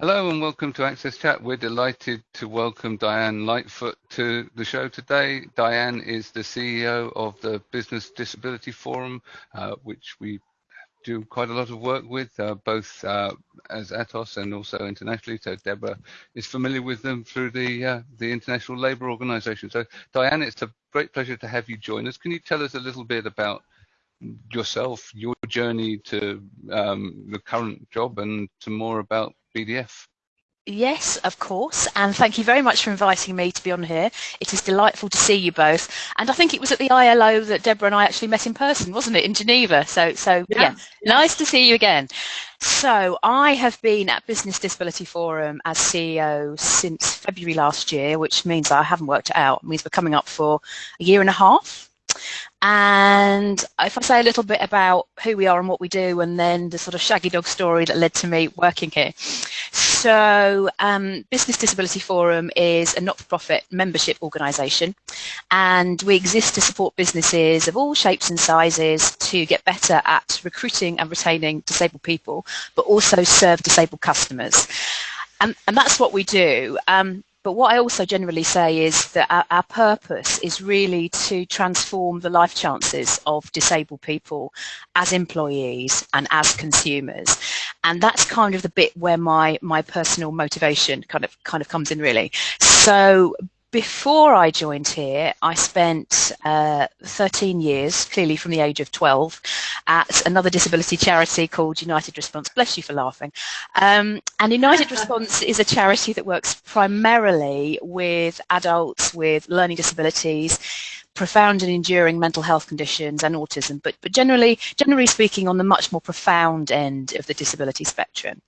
Hello and welcome to Access Chat. We're delighted to welcome Diane Lightfoot to the show today. Diane is the CEO of the Business Disability Forum, uh, which we do quite a lot of work with, uh, both uh, as Atos and also internationally. So Deborah is familiar with them through the uh, the International Labour Organization. So Diane, it's a great pleasure to have you join us. Can you tell us a little bit about yourself, your journey to um, the current job and to more about BDF. Yes, of course. And thank you very much for inviting me to be on here. It is delightful to see you both. And I think it was at the ILO that Deborah and I actually met in person, wasn't it, in Geneva? So, so yeah, yeah nice to see you again. So I have been at Business Disability Forum as CEO since February last year, which means I haven't worked it out. It means we're coming up for a year and a half. And if I say a little bit about who we are and what we do, and then the sort of shaggy dog story that led to me working here. So, um, Business Disability Forum is a not-for-profit membership organisation, and we exist to support businesses of all shapes and sizes to get better at recruiting and retaining disabled people, but also serve disabled customers. And, and that's what we do. Um, but what I also generally say is that our, our, purpose is really to transform the life chances of disabled people as employees and as consumers. And that's kind of the bit where my, my personal motivation kind of kind of comes in really. So before I joined here, I spent uh, 13 years, clearly from the age of 12, at another disability charity called United Response. Bless you for laughing. Um, and United Response is a charity that works primarily with adults with learning disabilities, profound and enduring mental health conditions and autism, but, but generally, generally speaking, on the much more profound end of the disability spectrum.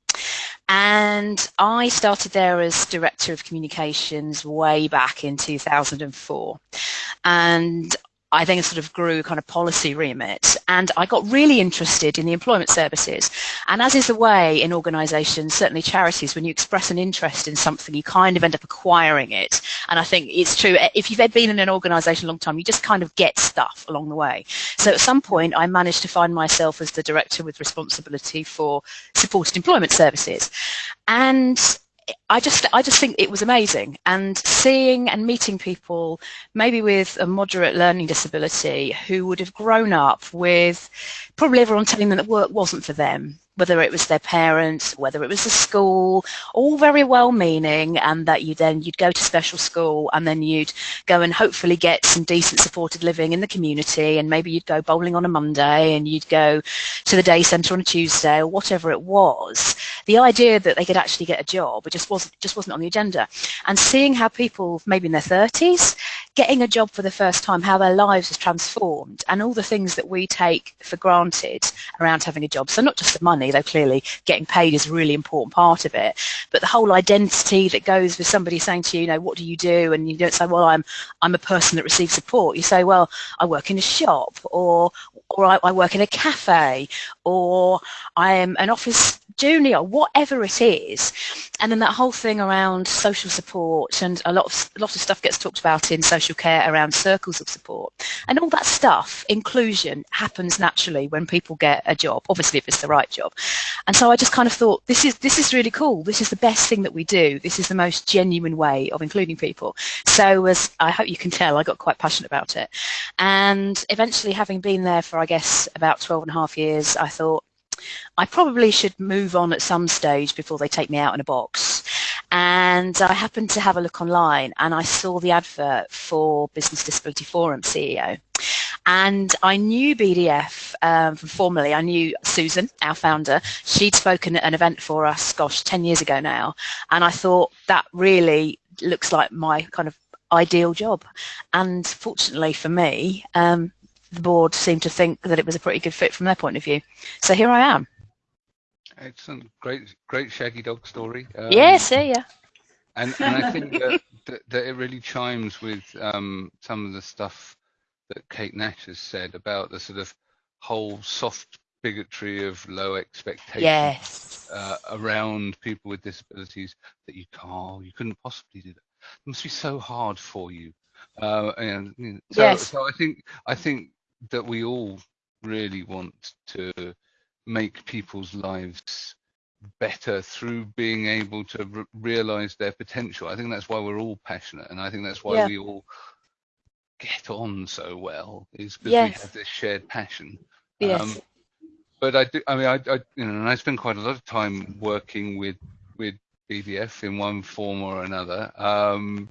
And I started there as Director of Communications way back in 2004. And I then sort of grew kind of policy remit and I got really interested in the employment services. And as is the way in organisations, certainly charities, when you express an interest in something, you kind of end up acquiring it. And I think it's true. Eh, if you've been in an organisation a long time, you just kind of get stuff along the way. So at some point, I managed to find myself as the director with responsibility for supported employment services. And I just I just think it was amazing. And seeing and meeting people maybe with a moderate learning disability who would have grown up with probably everyone telling them that work wasn't for them whether it was their parents, whether it was the school, all very well meaning, and that you then you'd go to special school and then you'd go and hopefully get some decent supported living in the community, and maybe you'd go bowling on a Monday and you'd go to the day centre on a Tuesday or whatever it was. The idea that they could actually get a job, it just wasn't just wasn't on the agenda. And seeing how people maybe in their thirties getting a job for the first time, how their lives has transformed, and all the things that we take for granted around having a job. So not just the money, though clearly getting paid is a really important part of it, but the whole identity that goes with somebody saying to you, you know, what do you do? And you don't say, well, I'm I'm a person that receives support. You say, well, I work in a shop, or or I, I work in a cafe, or I am an office junior, whatever it is. And then that whole thing around social support and a lot of a lot of stuff gets talked about in social care around circles of support. And all that stuff, inclusion, happens naturally when people get a job, obviously if it's the right job. And so I just kind of thought, this is this is really cool. This is the best thing that we do. This is the most genuine way of including people. So as I hope you can tell, I got quite passionate about it. And eventually having been there for I guess about 12 and a half years, I thought, I probably should move on at some stage before they take me out in a box. And I happened to have a look online and I saw the advert for Business Disability Forum CEO. And I knew BDF um, from formerly. I knew Susan, our founder. She'd spoken at an event for us, gosh, 10 years ago now. And I thought that really looks like my kind of ideal job. And fortunately for me, um, the board seemed to think that it was a pretty good fit from their point of view. So here I am. Excellent, great, great shaggy dog story. Um, yeah, see ya. And, and I think that, that, that, it really chimes with um, some of the stuff that Kate Nash has said about the sort of whole soft bigotry of low expectations yes. uh, around people with disabilities that you can't, you couldn't possibly do that. It must be so hard for you. Uh, and you know, so, yes. so I think I think that we all really want to make people's lives better through being able to re realize their potential. I think that's why we're all passionate, and I think that's why yeah. we all get on so well is because yes. we have this shared passion. Yes. Um, but I do. I mean, I, I, you know, and I spend quite a lot of time working with with BDF in one form or another. Um,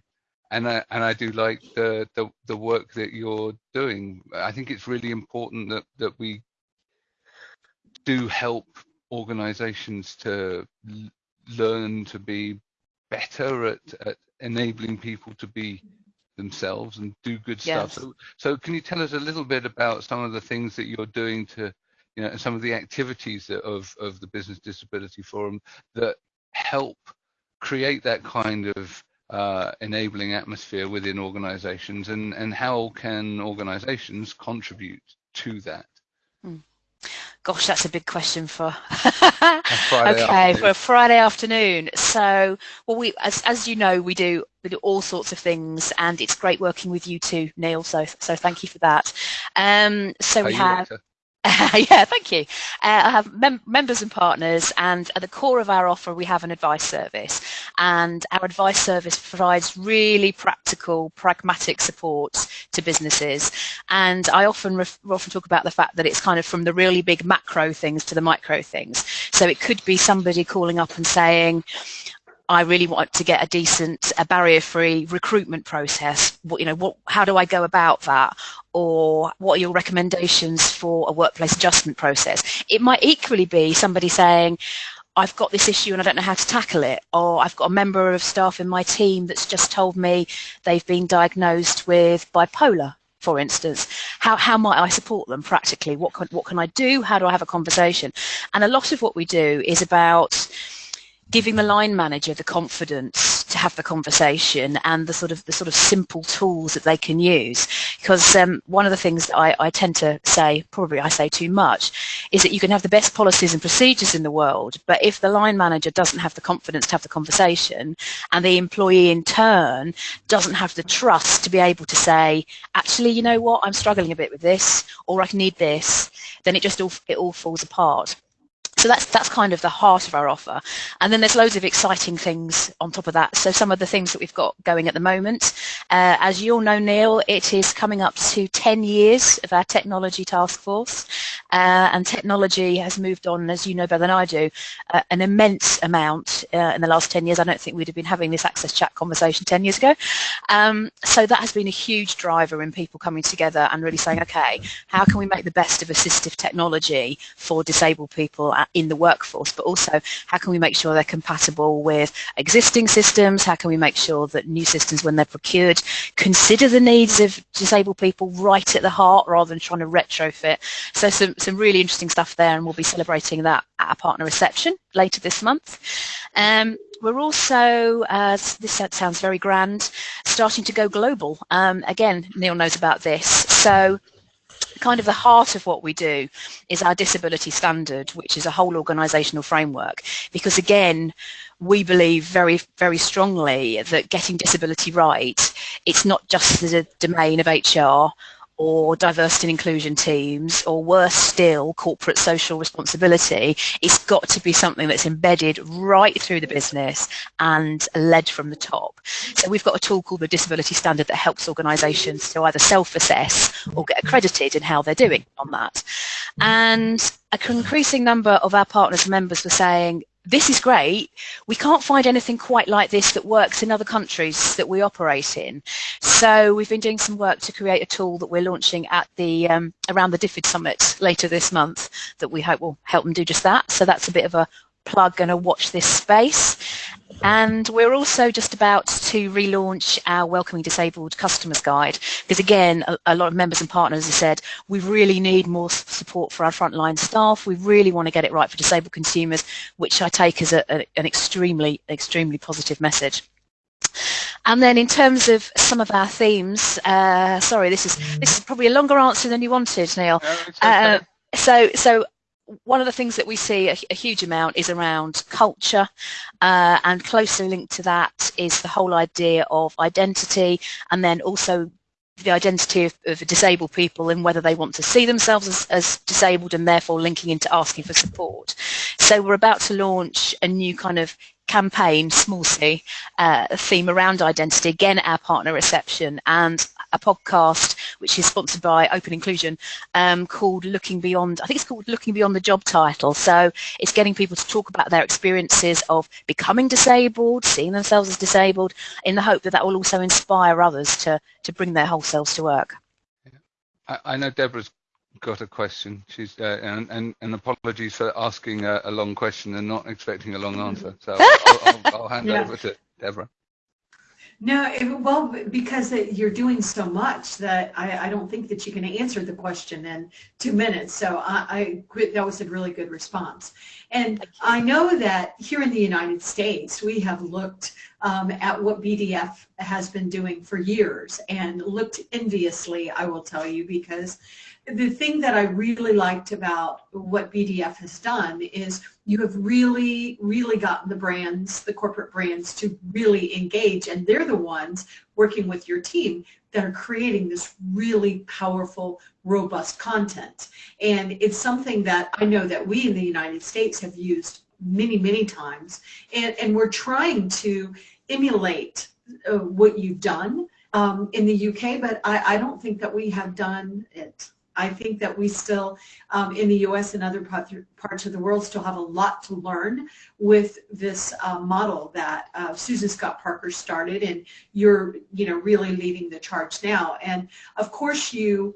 and I and I do like the, the the work that you're doing. I think it's really important that that we do help organizations to learn to be better at, at enabling people to be themselves and do good yes. stuff. So, so can you tell us a little bit about some of the things that you're doing to, you know, some of the activities that, of of the Business Disability Forum that help create that kind of uh, enabling atmosphere within organizations and, and how can organizations contribute to that? Hmm. Gosh, that's a big question for okay for a Friday afternoon. So, well, we as as you know, we do we do all sorts of things, and it's great working with you too, Neil. So so thank you for that. Um, so we have. Later. yeah, thank you. Uh, I have mem members and partners, and at the core of our offer, we have an advice service. And our advice service provides really practical, pragmatic support to businesses. And I often often talk about the fact that it's kind of from the really big macro things to the micro things. So it could be somebody calling up and saying, I really want to get a decent, a barrier-free recruitment process. What, you know, what, how do I go about that? Or what are your recommendations for a workplace adjustment process? It might equally be somebody saying, I've got this issue and I don't know how to tackle it. Or I've got a member of staff in my team that's just told me they've been diagnosed with bipolar for instance, how, how might I support them practically? What can, what can I do? How do I have a conversation? And a lot of what we do is about giving the line manager the confidence to have the conversation and the sort of the sort of simple tools that they can use. Because um, one of the things that I, I, tend to say probably I say too much is that you can have the best policies and procedures in the world but if the line manager doesn't have the confidence to have the conversation and the employee in turn doesn't have the trust to be able to say actually you know what? I'm struggling a bit with this or I need this then it just all it all falls apart so that's that's kind of the heart of our offer. And then there's loads of exciting things on top of that. So some of the things that we've got going at the moment, uh, as you all know, Neil, it is coming up to 10 years of our technology task force. Uh, and technology has moved on, as you know better than I do, uh, an immense amount uh, in the last 10 years. I don't think we'd have been having this access chat conversation 10 years ago. Um, so that has been a huge driver in people coming together and really saying, okay, how can we make the best of assistive technology for disabled people in the workforce, but also how can we make sure they're compatible with existing systems? How can we make sure that new systems, when they're procured, consider the needs of disabled people right at the heart rather than trying to retrofit? So some, some really interesting stuff there, and we'll be celebrating that at our partner reception later this month. Um, we're also, uh, this sounds very grand, starting to go global. Um, again, Neil knows about this. So kind of the heart of what we do is our disability standard, which is a whole organisational framework. Because again, we believe very, very strongly that getting disability right, it's not just the domain of HR or diversity and inclusion teams, or worse still, corporate social responsibility, it's got to be something that's embedded right through the business and led from the top. So we've got a tool called the Disability Standard that helps organisations to either self-assess or get accredited in how they're doing on that. And an increasing number of our partners and members were saying, this is great. We can't find anything quite like this that works in other countries that we operate in. So we've been doing some work to create a tool that we're launching at the um, around the DFID Summit later this month that we hope will help them do just that. So that's a bit of a plug and a watch this space. And we're also just about to relaunch our Welcoming Disabled Customers Guide because again, a, a, lot of members and partners have said we really need more support for our frontline staff. We really want to get it right for disabled consumers, which I take as a, a, an extremely, extremely positive message. And then in terms of some of our themes, uh, sorry, this is this is probably a longer answer than you wanted, Neil. No, okay. uh, so, so one of the things that we see a, a huge amount is around culture uh, and closely linked to that is the whole idea of identity and then also the identity of, of, disabled people and whether they want to see themselves as, as, disabled and therefore linking into asking for support. So we're about to launch a new kind of campaign, small c, uh, theme around identity, again our partner reception, and a podcast which is sponsored by Open Inclusion um, called Looking Beyond, I think it's called Looking Beyond the Job Title. So it's getting people to talk about their experiences of becoming disabled, seeing themselves as disabled, in the hope that that will also inspire others to, to bring their whole selves to work. I, I know Deborah's got a question. She's uh, and, and, and apologies for asking a, a, long question and not expecting a long answer. So I'll, I'll, I'll hand yeah. over to Deborah. No, it, well, because it, you're doing so much that I, I, don't think that you can answer the question in two minutes. So I, I that was a really good response. And I know that here in the United States, we have looked um, at what BDF has been doing for years and looked enviously, I will tell you, because the thing that I really liked about what BDF has done is you have really, really gotten the brands, the corporate brands to really engage and they're the ones working with your team that are creating this really powerful, robust content. And it's something that I know that we in the United States have used many, many times. And, and we're trying to emulate uh, what you've done um, in the UK, but I, I don't think that we have done it I think that we still, um, in the U.S. and other parts of the world, still have a lot to learn with this uh, model that uh, Susan Scott Parker started, and you're, you know, really leading the charge now. And of course, you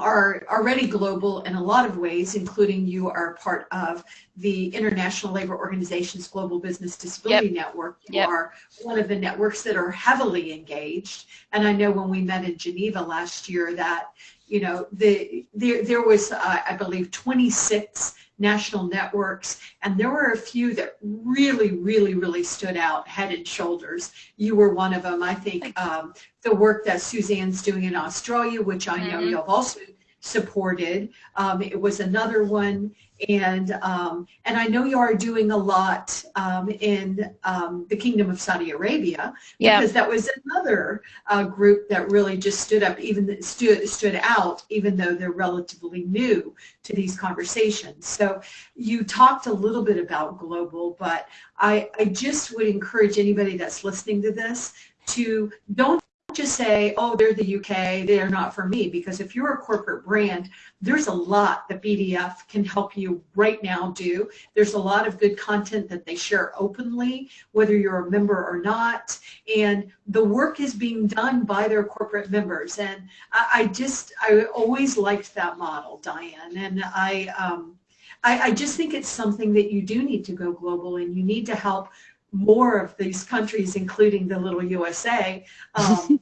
are already global in a lot of ways, including you are part of the International Labor Organization's Global Business Disability yep. Network. You yep. are one of the networks that are heavily engaged. And I know when we met in Geneva last year that you know, the, there, there was, uh, I believe, 26 national networks, and there were a few that really, really, really stood out head and shoulders. You were one of them. I think um, the work that Suzanne's doing in Australia, which I know mm -hmm. you've also supported. Um, it was another one, and um, and I know you are doing a lot um, in um, the Kingdom of Saudi Arabia because that was another uh, group that really just stood up, even stood stood out, even though they're relatively new to these conversations. So you talked a little bit about global, but I I just would encourage anybody that's listening to this to don't just say, oh, they're the UK, they're not for me. Because if you're a corporate brand, there's a lot that BDF can help you right now do. There's a lot of good content that they share openly, whether you're a member or not. And the work is being done by their corporate members. And I, I just, I always liked that model, Diane. And I, um, I, I just think it's something that you do need to go global and you need to help more of these countries, including the little USA, um,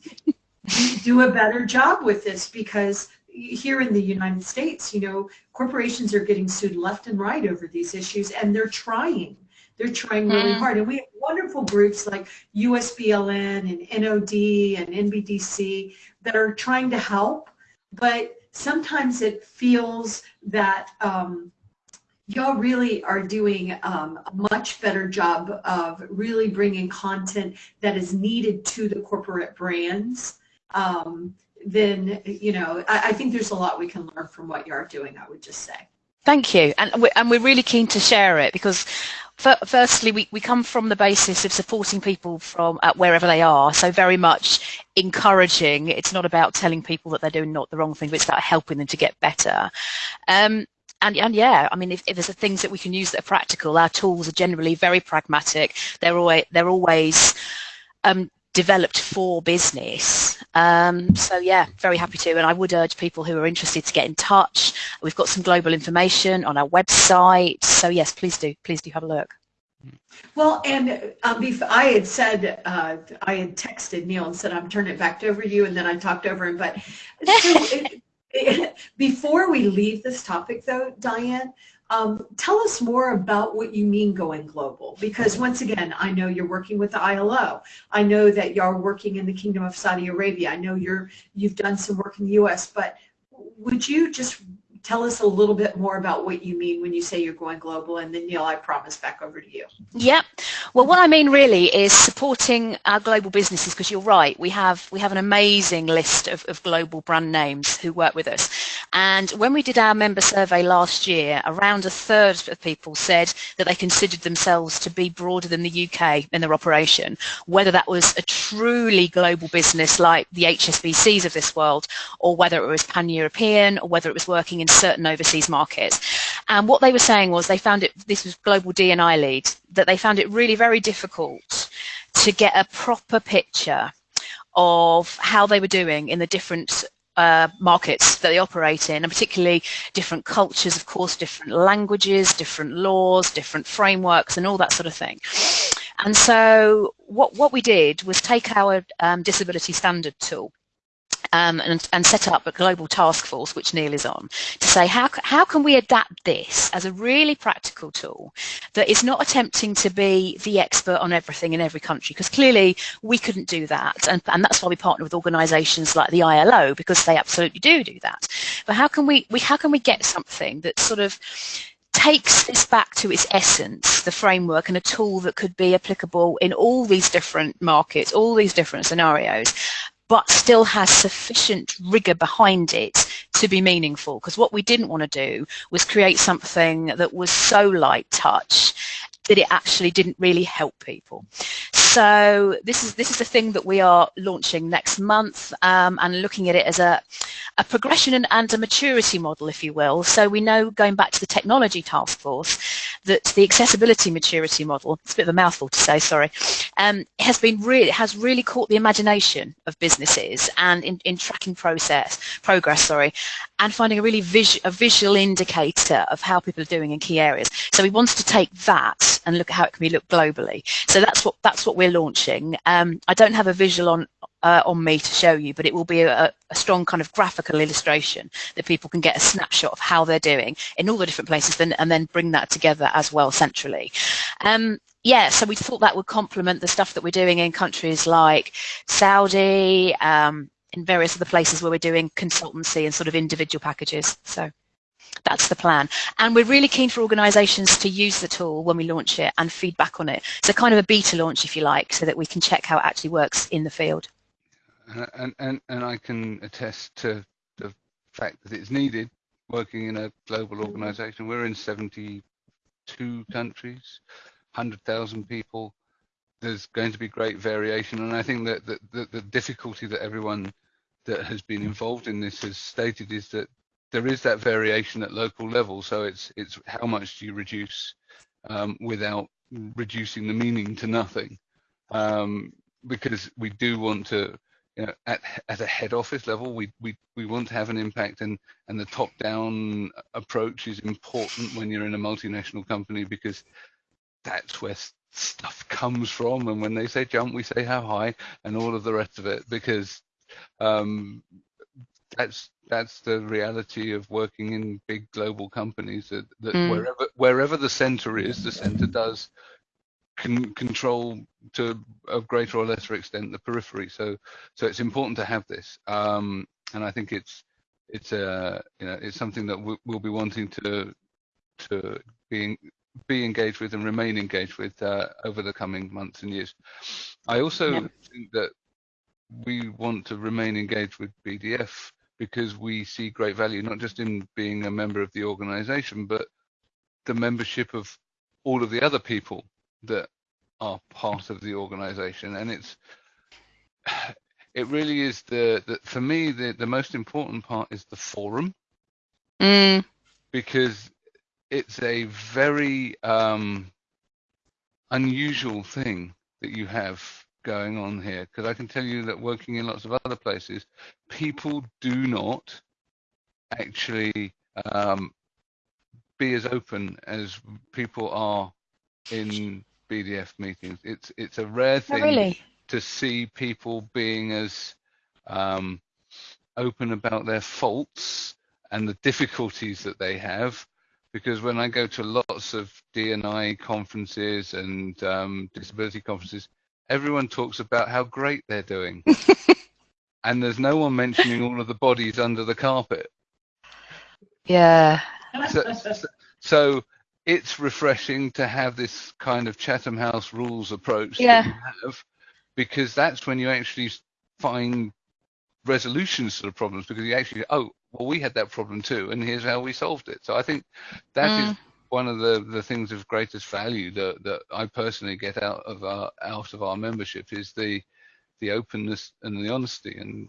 do a better job with this because here in the United States, you know, corporations are getting sued left and right over these issues and they're trying. They're trying really mm. hard. And we have wonderful groups like USBLN and NOD and NBDC that are trying to help, but sometimes it feels that um, y'all really are doing um, a much better job of really bringing content that is needed to the corporate brands. Um, then, you know, I, I, think there's a lot we can learn from what you are doing, I would just say. Thank you. And we're, and we're really keen to share it because firstly, we, we come from the basis of supporting people from wherever they are. So very much encouraging. It's not about telling people that they're doing not the wrong thing, but it's about helping them to get better. Um, and, and yeah, I mean, if, if there's things that we can use that are practical, our tools are generally very pragmatic. They're always, they're always um, developed for business. Um, so yeah, very happy to. And I would urge people who are interested to get in touch. We've got some global information on our website. So yes, please do, please do have a look. Well, and um, I had said, uh, I had texted Neil and said, I'm turning it back over to you, and then I talked over him. But so it, Before we leave this topic though, Diane, um, tell us more about what you mean going global because once again, I know you're working with the ILO. I know that you're working in the Kingdom of Saudi Arabia. I know you're, you've done some work in the US, but would you just tell us a little bit more about what you mean when you say you're going global, and then Neil, I promise back over to you. Yeah, well, what I mean really is supporting our global businesses because you're right. We have we have an amazing list of, of global brand names who work with us, and when we did our member survey last year, around a third of people said that they considered themselves to be broader than the UK in their operation, whether that was a truly global business like the HSBCs of this world, or whether it was pan-European, or whether it was working in certain overseas markets. And what they were saying was they found it, this was global D&I lead, that they found it really very difficult to get a proper picture of how they were doing in the different uh, markets that they operate in, and particularly different cultures, of course, different languages, different laws, different frameworks, and all that sort of thing. And so what, what we did was take our um, disability standard tool um, and, and, set up a global task force, which Neil is on, to say how, how can we adapt this as a really practical tool that is not attempting to be the expert on everything in every country, because clearly we couldn't do that. And, and that's why we partner with organisations like the ILO, because they absolutely do do that. But how can we, we how can we get something that sort of takes this back to its essence, the framework and a tool that could be applicable in all these different markets, all these different scenarios, but still has sufficient rigor behind it to be meaningful. Because what we didn't want to do was create something that was so light touch that it actually didn't really help people. So this is this is a thing that we are launching next month um, and looking at it as a, a progression and, and, a maturity model, if you will. So we know, going back to the technology task force, that the accessibility maturity model, it's a bit of a mouthful to say, sorry, um, has been really has really caught the imagination of businesses and in, in tracking process progress, sorry, and finding a really vis a visual indicator of how people are doing in key areas. So we wanted to take that and look at how it can be looked globally. So that's what that's what we're launching. Um, I don't have a visual on uh, on me to show you, but it will be a, a, strong kind of graphical illustration that people can get a snapshot of how they're doing in all the different places and then bring that together as well centrally. Um, yeah, so we thought that would complement the stuff that we're doing in countries like Saudi, um, in various other places where we're doing consultancy and sort of individual packages. So that's the plan. And we're really keen for organisations to use the tool when we launch it and feedback on it. So kind of a beta launch, if you like, so that we can check how it actually works in the field. And, and, and I can attest to the fact that it's needed working in a global organisation. We're in 72 countries, 100,000 people. There's going to be great variation. And I think that the, the, the difficulty that everyone that has been involved in this has stated is that there is that variation at local level. So it's it's how much do you reduce um, without reducing the meaning to nothing, um, because we do want to. You know, at, at a head office level, we, we, we want to have an impact and, and the top down approach is important when you're in a multinational company because that's where stuff comes from. And when they say jump, we say how high and all of the rest of it because um, that's that's the reality of working in big global companies that, that mm. wherever wherever the center is the center does can control to a greater or lesser extent the periphery so so it's important to have this um, and i think it's it's a uh, you know it's something that we'll be wanting to to be be engaged with and remain engaged with uh, over the coming months and years i also yeah. think that we want to remain engaged with bdf because we see great value not just in being a member of the organization, but the membership of all of the other people that are part of the organization. And it's it really is the, the for me the, the most important part is the forum mm. because it's a very um, unusual thing that you have going on here because I can tell you that working in lots of other places, people do not actually um, be as open as people are in BDF meetings. It's it's a rare oh, thing really? to see people being as um, open about their faults and the difficulties that they have. Because when I go to lots of D&I conferences and um, disability conferences, everyone talks about how great they're doing. and there's no one mentioning all of the bodies under the carpet. Yeah. So, so, so, it's refreshing to have this kind of Chatham House rules approach yeah. that you have, because that's when you actually find resolutions to the problems because you actually oh well we had that problem too and here's how we solved it so i think that mm. is one of the the things of greatest value that that i personally get out of our out of our membership is the the openness and the honesty and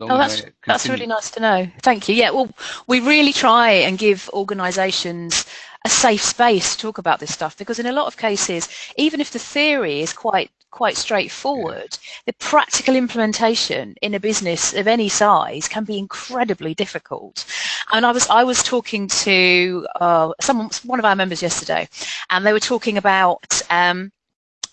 Oh, that's that's really nice to know. Thank you. Yeah, well, we really try and give organisations a safe space to talk about this stuff because in a lot of cases, even if the theory is quite quite straightforward. Yeah. The practical implementation in a business of any size can be incredibly difficult. And I was I was talking to uh, someone, one of our members yesterday, and they were talking about. Um,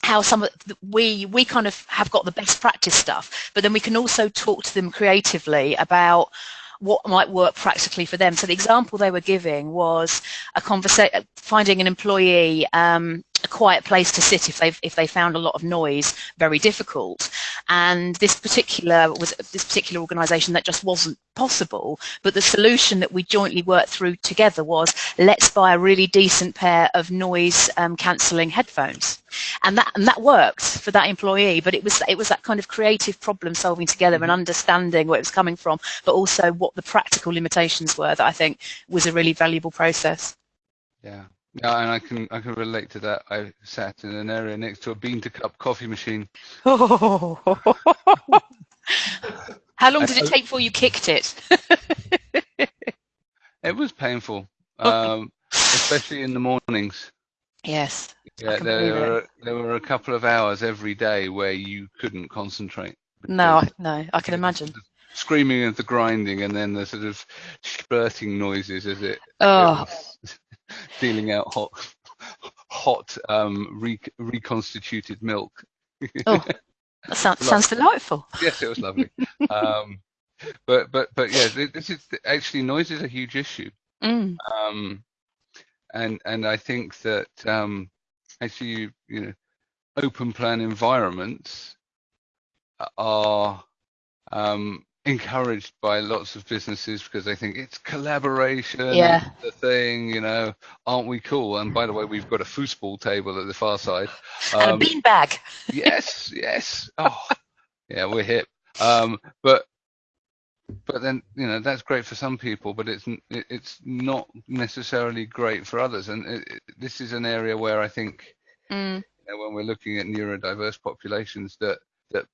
how some of the, we we kind of have got the best practice stuff, but then we can also talk to them creatively about what might work practically for them. So the example they were giving was a conversation, finding an employee um, quiet place to sit if they if they found a lot of noise very difficult. And this particular was this particular organization that just wasn't possible. But the solution that we jointly worked through together was let's buy a really decent pair of noise um, cancelling headphones. And that and that worked for that employee but it was it was that kind of creative problem solving together and mm-hmm. understanding where it was coming from but also what the practical limitations were that i think was a really valuable process. Yeah yeah, and I can I can relate to that. I sat in an area next to a bean to cup coffee machine. Oh. How long did it take before you kicked it? it was painful, um, especially in the mornings. Yes. Yeah, there were there were a couple of hours every day where you couldn't concentrate. No, no, I can imagine. Screaming and the grinding, and then the sort of spurting noises as it. Oh. It dealing out hot, hot um, re- reconstituted milk. oh, that sounds, sounds delightful. Yes, it was lovely. um, but but but yeah, this is actually noise is a huge issue. Mm. Um, and and I think that um, actually you, you know open plan environments are um, encouraged by lots of businesses because they think it's collaboration, yeah. the thing, you know, aren't we cool? And by the way, we've got a foosball table at the far side. Um, and a um, beanbag. yes, yes. Oh, yeah, we're hip. Um, but but then you know that's great for some people, but it's it's not necessarily great for others. And it, it, this is an area where I think mm. you know, when we're looking at neurodiverse populations, that that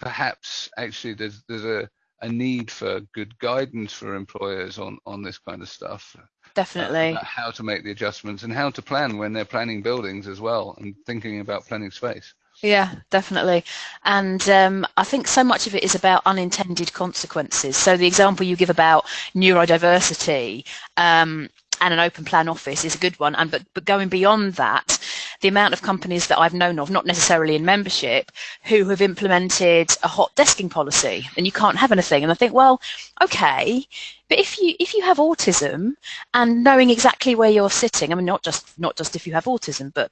perhaps actually there's there's a a need for good guidance for employers on on this kind of stuff. Definitely. Uh, how to make the adjustments and how to plan when they're planning buildings as well and thinking about planning space. Yeah definitely. And um, i think so much of it is about unintended consequences. So the example you give about neurodiversity um, and an open plan office is a good one and but, but going beyond that the amount of companies that I've known of, not necessarily in membership, who have implemented a hot desking policy and you can't have anything. And I think, well, okay, but if you if you have autism and knowing exactly where you're sitting, I mean, not just not just if you have autism, but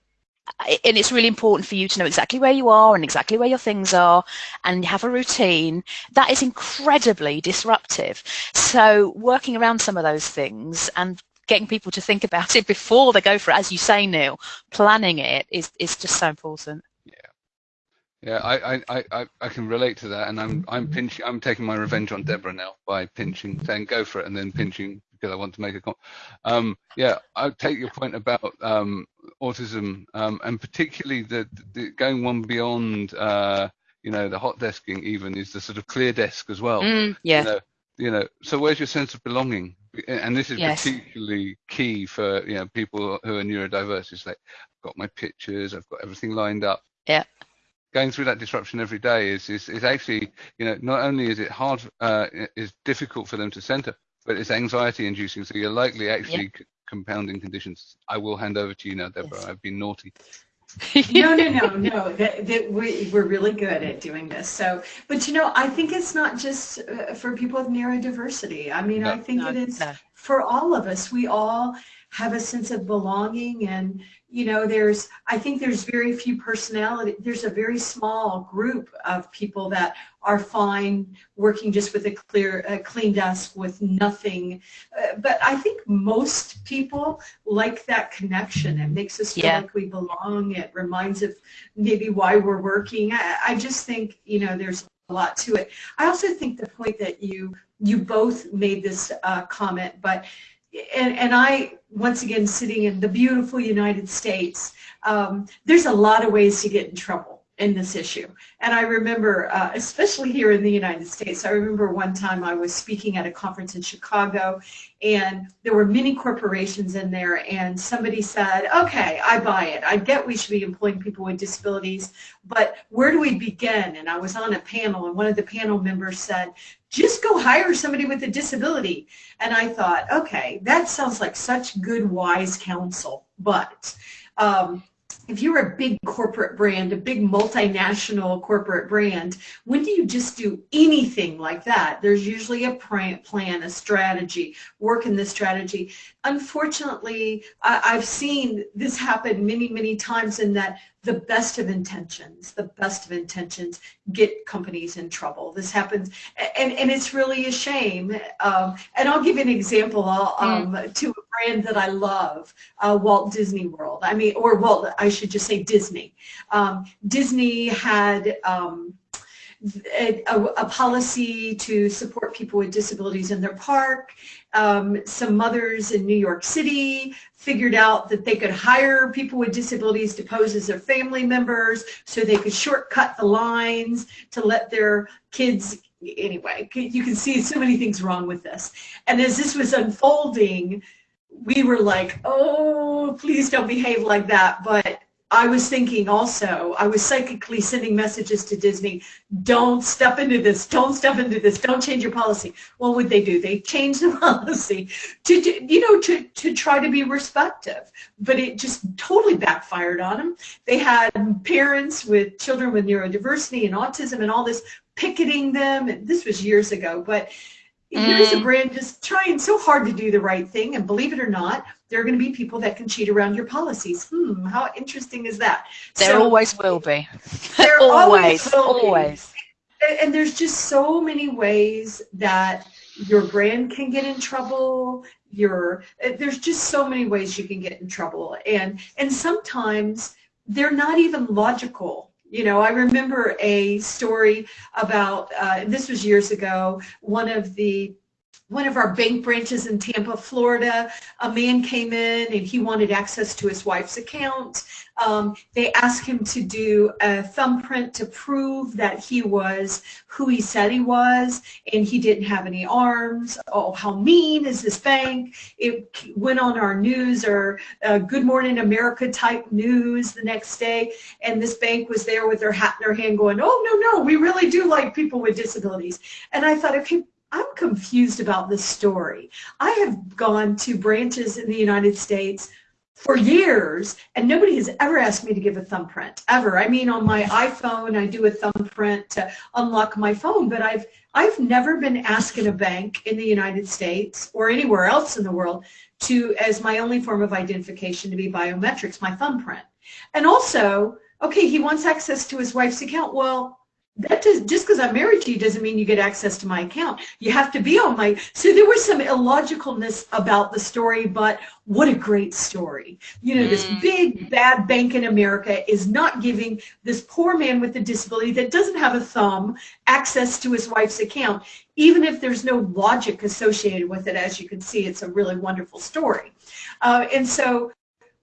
and it's really important for you to know exactly where you are and exactly where your things are and you have a routine that is incredibly disruptive so working around some of those things and getting people to think about it before they go for it, as you say, Neil, planning it is, is just so important. Yeah. Yeah, I, I, I, I can relate to that, and I'm I'm pinching. I'm taking my revenge on Deborah now by pinching, saying go for it, and then pinching because I want to make a. comment. um, yeah, I take your point about um, autism, um, and particularly the, the, going one beyond. Uh, you know, the hot desking even is the sort of clear desk as well. Mm, yeah. You know, you know, so where's your sense of belonging? And this is yes. particularly key for you know people who are neurodiverse. It's like I've got my pictures, I've got everything lined up. Yeah. Going through that disruption every day is is, is actually you know not only is it hard uh, is difficult for them to center, but it's anxiety inducing. So you're likely actually yeah. compounding conditions. I will hand over to you now, Deborah. Yes. I've been naughty no, no, no, no. That, that we, we're really good at doing this. So, but you know, I think it's not just uh, for people with neurodiversity. I mean, no, I think no, it is no. for all of us. We all have a sense of belonging and you know, there's, I think there's very few personality, there's a very small group of people that are fine working just with a clear, a clean desk with nothing. Uh, but I think most people like that connection. It makes us feel yeah. like we belong. It reminds of maybe why we're working. I, I just think, you know, there's a lot to it. I also think the point that you you both made this uh, comment, but and, and I, once again, sitting in the beautiful United States, um, there's a lot of ways to get in trouble in this issue. And I remember, uh, especially here in the United States, I remember one time I was speaking at a conference in Chicago and there were many corporations in there and somebody said, okay, I buy it. I get we should be employing people with disabilities, but where do we begin? And I was on a panel and one of the panel members said, just go hire somebody with a disability. And I thought, okay, that sounds like such good, wise counsel. But um, if you're a big corporate brand, a big multinational corporate brand, when do you just do anything like that? There's usually a plan, a strategy, work in this strategy. Unfortunately, I've seen this happen many, many times in that the best of intentions, the best of intentions get companies in trouble. This happens, and, and it's really a shame. Um, and I'll give you an example hmm. um, mm. to a brand that I love, uh, Walt Disney World. I mean, or Walt, I should just say Disney. Um, Disney had um, a, a, policy to support people with disabilities in their park. Um, some mothers in New York City figured out that they could hire people with disabilities to pose as their family members so they could shortcut the lines to let their kids anyway you can see so many things wrong with this and as this was unfolding we were like oh please don't behave like that but I was thinking also, I was psychically sending messages to Disney, don't step into this, don't step into this, don't change your policy. What would they do? They changed the policy to, you know, to, to try to be respectful, but it just totally backfired on them. They had parents with children with neurodiversity and autism and all this picketing them, and this was years ago, but here's a mm. brand just trying so hard to do the right thing, and believe it or not, there are going to be people that can cheat around your policies. Hmm, how interesting is that? There so, always will be. There always, always. always. And, and there's just so many ways that your brand can get in trouble. Your there's just so many ways you can get in trouble, and and sometimes they're not even logical. You know, I remember a story about, uh, this was years ago, one of the one of our bank branches in Tampa, Florida, a man came in and he wanted access to his wife's account. Um, they asked him to do a thumbprint to prove that he was who he said he was and he didn't have any arms. Oh, how mean is this bank? It went on our news or uh, Good Morning America type news the next day and this bank was there with their hat in their hand going, oh, no, no, we really do like people with disabilities. And I thought, okay, I'm confused about this story. I have gone to branches in the United States for years and nobody has ever asked me to give a thumbprint ever. I mean on my iphone i do a thumbprint to unlock my phone but i've i've never been asked in a bank in the united states or anywhere else in the world to as my only form of identification to be biometrics my thumbprint. And also okay he wants access to his wife's account. Well that does, just because I'm married to you doesn't mean you get access to my account. You have to be on my, so there was some illogicalness about the story, but what a great story. You know, mm. this big bad bank in America is not giving this poor man with a disability that doesn't have a thumb access to his wife's account, even if there's no logic associated with it. As you can see, it's a really wonderful story. Uh, and so,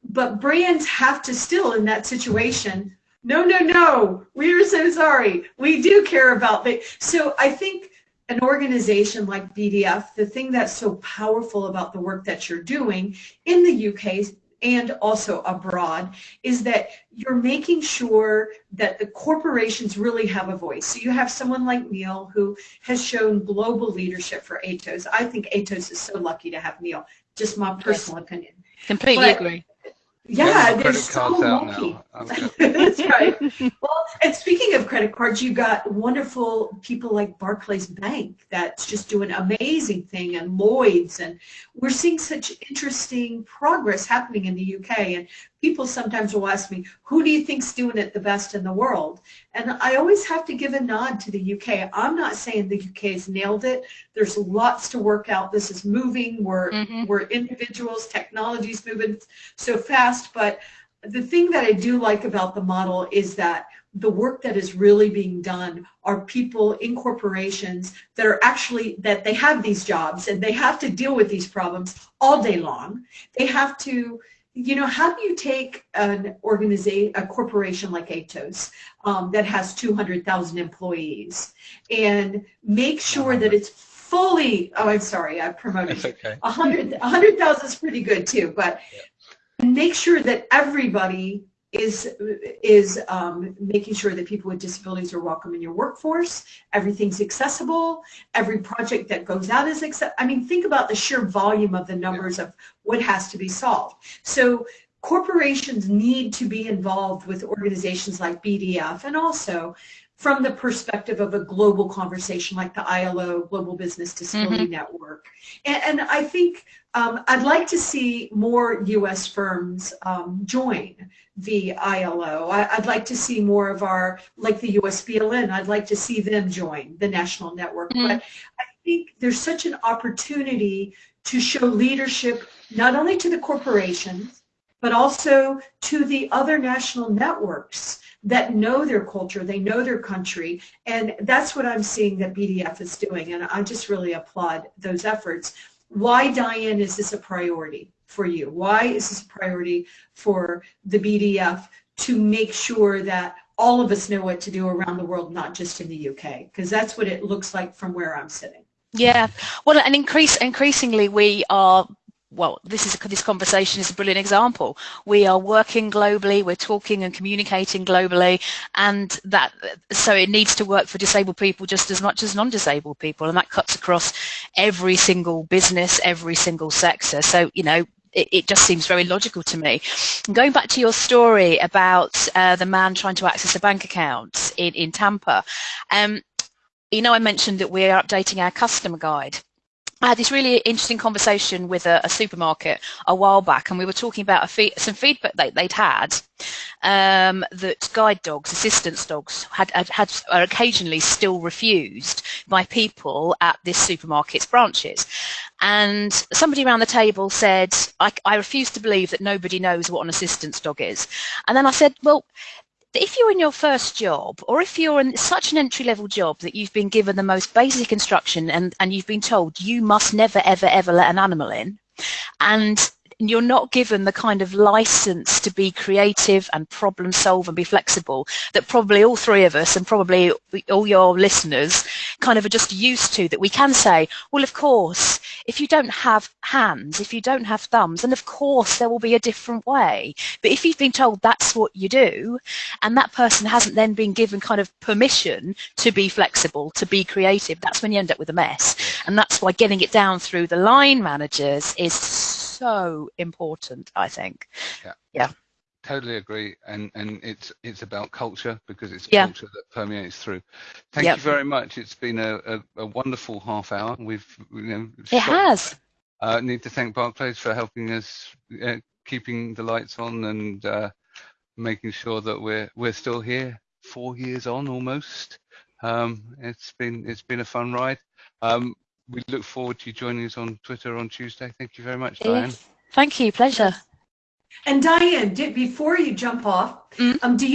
but brands have to still, in that situation, no, no, no, we are so sorry. We do care about that. So I think an organization like BDF, the thing that's so powerful about the work that you're doing in the UK and also abroad is that you're making sure that the corporations really have a voice. So you have someone like Neil who has shown global leadership for ATOS. I think ATOS is so lucky to have Neil, just my personal yes. opinion. Completely but, agree. Yeah, they're so lucky. That's right. Well, and speaking of credit cards, you've got wonderful people like Barclays Bank that's just doing amazing thing and Lloyd's and we're seeing such interesting progress happening in the UK and people sometimes will ask me, who do you think's doing it the best in the world? And I always have to give a nod to the UK. I'm not saying the UK has nailed it. There's lots to work out. This is moving. We're, mm-hmm. we're individuals. Technology's moving so fast. But the thing that I do like about the model is that the work that is really being done are people in corporations that are actually that they have these jobs and they have to deal with these problems all day long. They have to you know, how do you take an organization, a corporation like Atos um, that has 200,000 employees and make sure that it's fully, oh, I'm sorry, I promoted. That's okay. 100,000 100, is pretty good too, but yeah. make sure that everybody is is um, making sure that people with disabilities are welcome in your workforce. Everything's accessible. Every project that goes out is accept. I mean, think about the sheer volume of the numbers yeah. of what has to be solved. So corporations need to be involved with organizations like BDF and also from the perspective of a global conversation like the ILO, Global Business Disability mm-hmm. Network. And, and, I think um, I'd like to see more U.S. firms um, join the ILO. I, would like to see more of our, like the USBLN, I'd like to see them join the national network. Mm-hmm. But I think there's such an opportunity to show leadership not only to the corporations, but also to the other national networks that know their culture, they know their country, and that's what I'm seeing that BDF is doing, and I just really applaud those efforts. Why, Diane, is this a priority for you? Why is this a priority for the BDF to make sure that all of us know what to do around the world, not just in the UK? Because that's what it looks like from where I'm sitting. Yeah, well, and increase increasingly we are well, this is this conversation is a brilliant example. We are working globally, we're talking and communicating globally, and that so it needs to work for disabled people just as much as non-disabled people, and that cuts across every single business, every single sector. So you know, it, it, just seems very logical to me. And going back to your story about uh, the man trying to access a bank account in, in Tampa, um, you know, I mentioned that we're updating our customer guide. I had this really interesting conversation with a, a, supermarket a while back, and we were talking about fee- some feedback they, would had um, that guide dogs, assistance dogs, had, had, had are occasionally still refused by people at this supermarket's branches. And somebody around the table said, I, I refuse to believe that nobody knows what an assistance dog is. And then I said, well, if you're in your first job or if you're in such an entry level job that you've been given the most basic instruction and, and you've been told you must never ever ever let an animal in and you're not given the kind of license to be creative and problem solve and be flexible that probably all three of us and probably all your listeners kind of are just used to that we can say, well, of course, if you don't have hands, if you don't have thumbs, then of course there will be a different way. But if you've been told that's what you do, and that person hasn't then been given kind of permission to be flexible, to be creative, that's when you end up with a mess. And that's why getting it down through the line managers is so important, I think. Yeah. Yeah. Totally agree, and and it's it's about culture because it's yeah. culture that permeates through. Thank yep. you very much. It's been a, a, a wonderful half hour. We've you know it has. Uh, need to thank Barclays for helping us, uh, keeping the lights on and uh, making sure that we're we're still here four years on almost. Um, it's been it's been a fun ride. Um, we look forward to you joining us on Twitter on Tuesday. Thank you very much, Diane. Thank you. Pleasure. And Diane, did, before you jump off, mm. um, do you